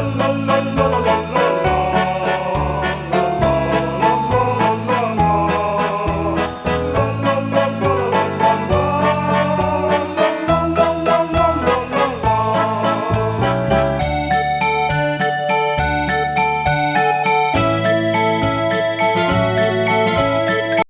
la la